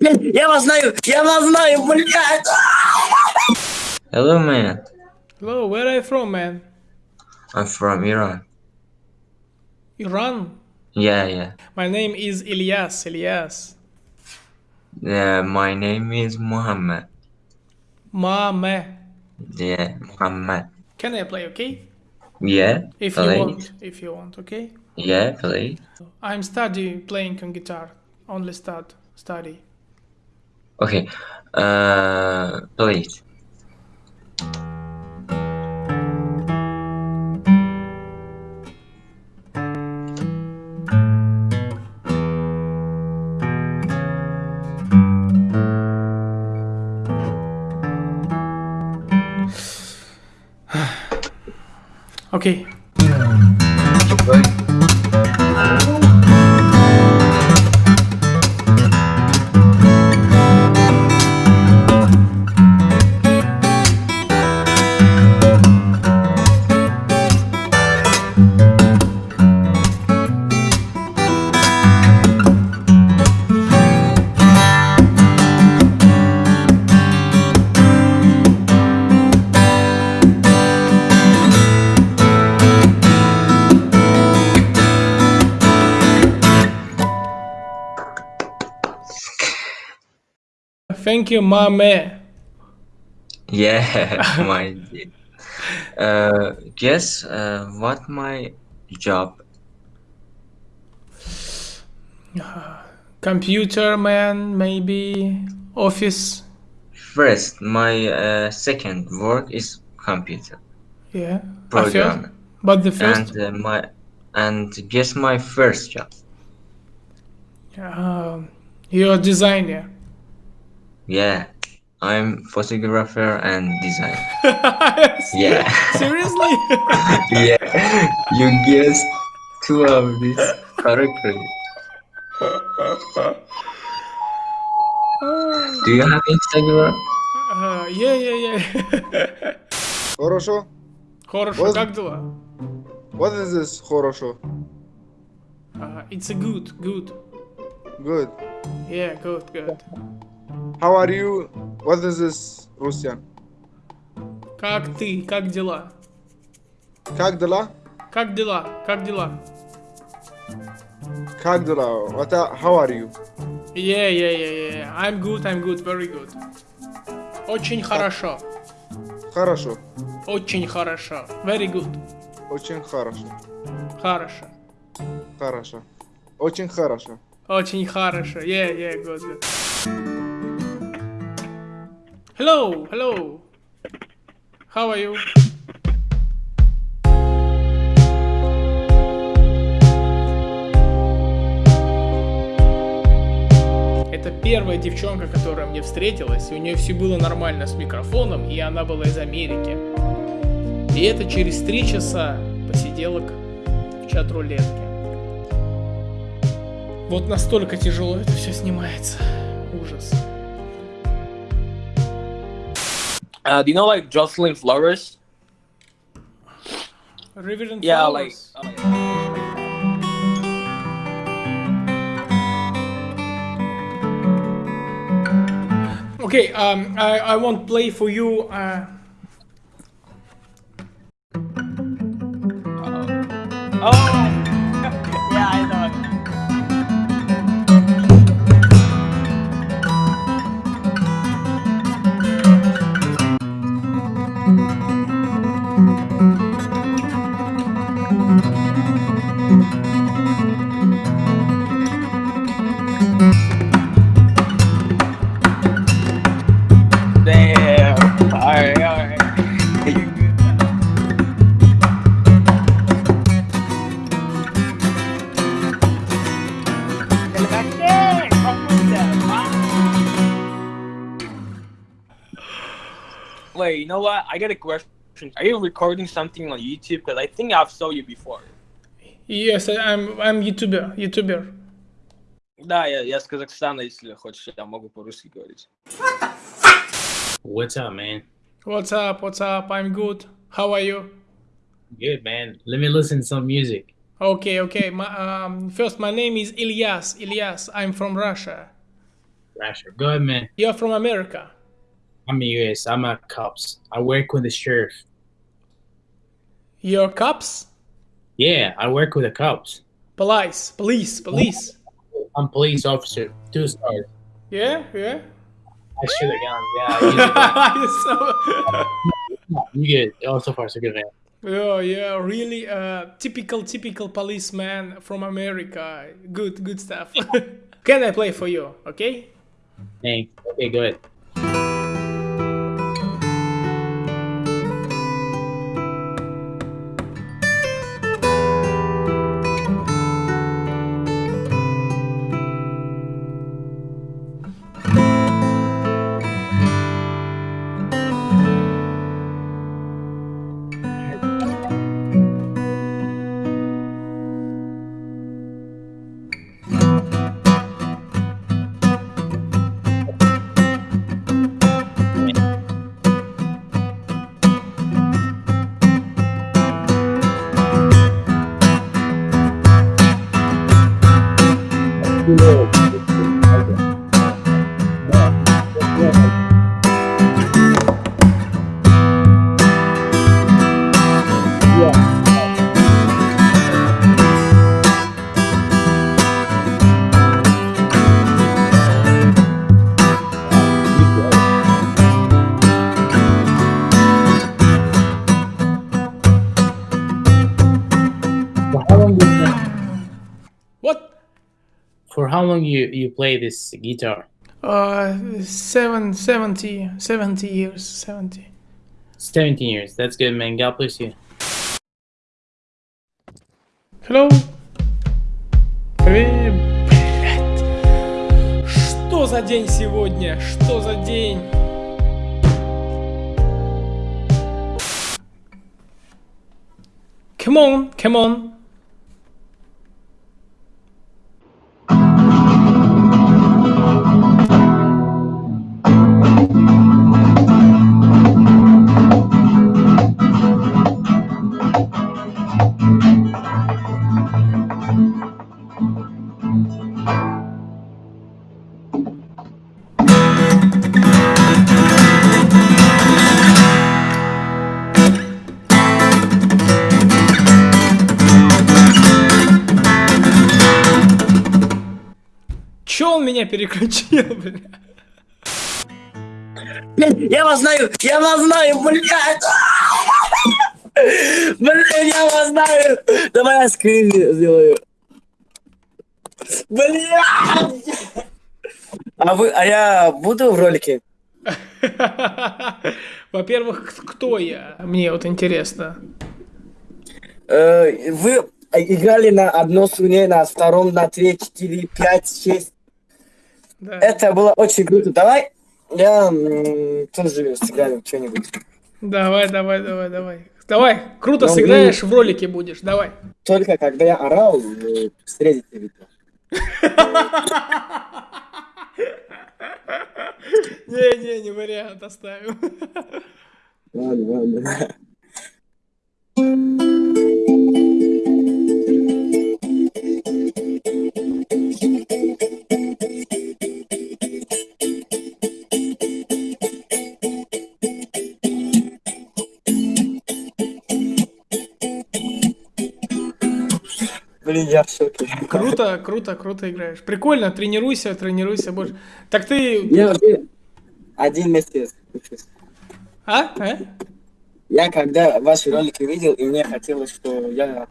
Я вас знаю, я вас знаю, блядь! Hello, man. Hello, where are you from, man? I'm from Iran. Iran? Yeah, yeah. My name is Ilyas, Ilyas. Yeah, my name is Muhammad. Mame. Yeah, Muhammad. Can I play, okay? Yeah, If you please. want, if you want, okay? Yeah, please. I'm study playing on guitar. Only start study. Okay. Uh, please. Okay. Thank you, Mame. Yeah, my dear. Uh, guess uh, what my job? Computer man, maybe office. First, my uh, second work is computer Yeah. Programmer, but the first, and uh, my and guess my first job. um, you're a designer. Yeah, I'm photographer and designer. Se- Yeah. Seriously? yeah, you guessed two of these correctly. Do you have Instagram? Uh, yeah, yeah, yeah. Хорошо. Хорошо, Вот. как дела? What is this хорошо? Uh, it's a good, good. Good. Yeah, good, good. How are you? What is this Russian? Как ты? Как дела? Как дела? Как дела? Как дела? Как дела? What are, how are you? Yeah, yeah, yeah, yeah. I'm good, I'm good, very good. Очень хорошо. Хорошо. Очень хорошо. Very good. Очень хорошо. Хорошо. Хорошо. Очень хорошо. Очень хорошо. Yeah, yeah, good, good. Hello, hello. How are you? Это первая девчонка, которая мне встретилась, и у нее все было нормально с микрофоном, и она была из Америки. И это через три часа посиделок в чат-рулетке. Вот настолько тяжело это все снимается. Ужас. Uh, do you know like Jocelyn Flores? Yeah, like. Flowers. Okay, um, I, I won't play for you. Uh, Oh, yeah, Wait, you know what? I got a question. Are you recording something on YouTube? Because I think I've saw you before. yes, I- I'm, I'm YouTuber. YouTuber. Да, я, я с Казахстана, если хочешь, я могу по-русски говорить. What's up, man? What's up? What's up? I'm good. How are you? Good, man. Let me listen to some music. Okay, okay. My, um, first, my name is Ilyas. Ilyas. I'm from Russia. Thrasher. Go ahead, man. You're from America. I'm US. I'm a cops. I work with the sheriff. You're cops? Yeah, I work with the cops. Police, police, police. I'm police officer. Two stars. Yeah, yeah. I shoot the guns. Yeah, so, you good. Oh, so far so good, man. oh yeah, really uh, typical, typical policeman from America. Good, good stuff. Can I play for you? Okay. Thanks. Okay, go for how long you you play this guitar? Uh, seven, 70, 70 years, 70. 17 years. That's good, man. God bless you. Hello. Привет. Привет. Что за день сегодня? Что за день? Come on, come on. Он меня переключил, бля? Блин, я вас знаю, я вас знаю, блядь. Блин, я вас знаю. Давай я скрин сделаю. Блядь. А вы, а я буду в ролике? Во-первых, кто я? Мне вот интересно. Э, Вы играли на одной струне, на втором, на три, четыре, пять, шесть. Да. Это было очень круто. Давай я тоже сыграю что-нибудь. Давай, давай, давай, давай. Давай, круто Ну, сыграешь, в ролике будешь, давай. Только когда я орал, вы встретите видео. Не-не, не вариант, оставим. Ладно, ладно. Блин, я в шоке. Круто, круто, круто играешь. Прикольно, тренируйся, тренируйся больше. Так ты... Я уже один месяц учусь. А? А? Я когда ваши ролики видел, и мне хотелось, что я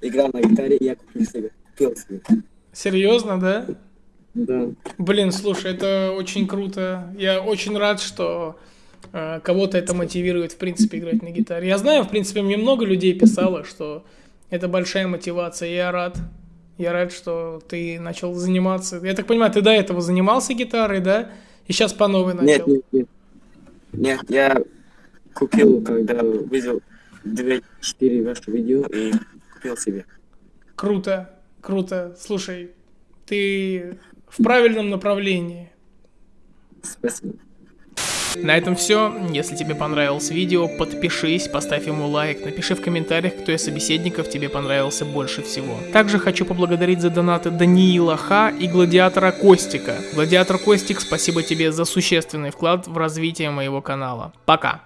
играл на гитаре, и я купил себе. Купил себе. Серьезно, да? Да. Блин, слушай, это очень круто. Я очень рад, что э, кого-то это мотивирует, в принципе, играть на гитаре. Я знаю, в принципе, мне много людей писало, что это большая мотивация. Я рад. Я рад, что ты начал заниматься. Я так понимаю, ты до этого занимался гитарой, да? И сейчас по новой начал. Нет, нет, нет. Нет, я купил, когда видел 2-4 ваши видео, и купил себе. Круто, круто. Слушай, ты в правильном направлении. Спасибо. На этом все. Если тебе понравилось видео, подпишись, поставь ему лайк, напиши в комментариях, кто из собеседников тебе понравился больше всего. Также хочу поблагодарить за донаты Даниила Ха и Гладиатора Костика. Гладиатор Костик, спасибо тебе за существенный вклад в развитие моего канала. Пока!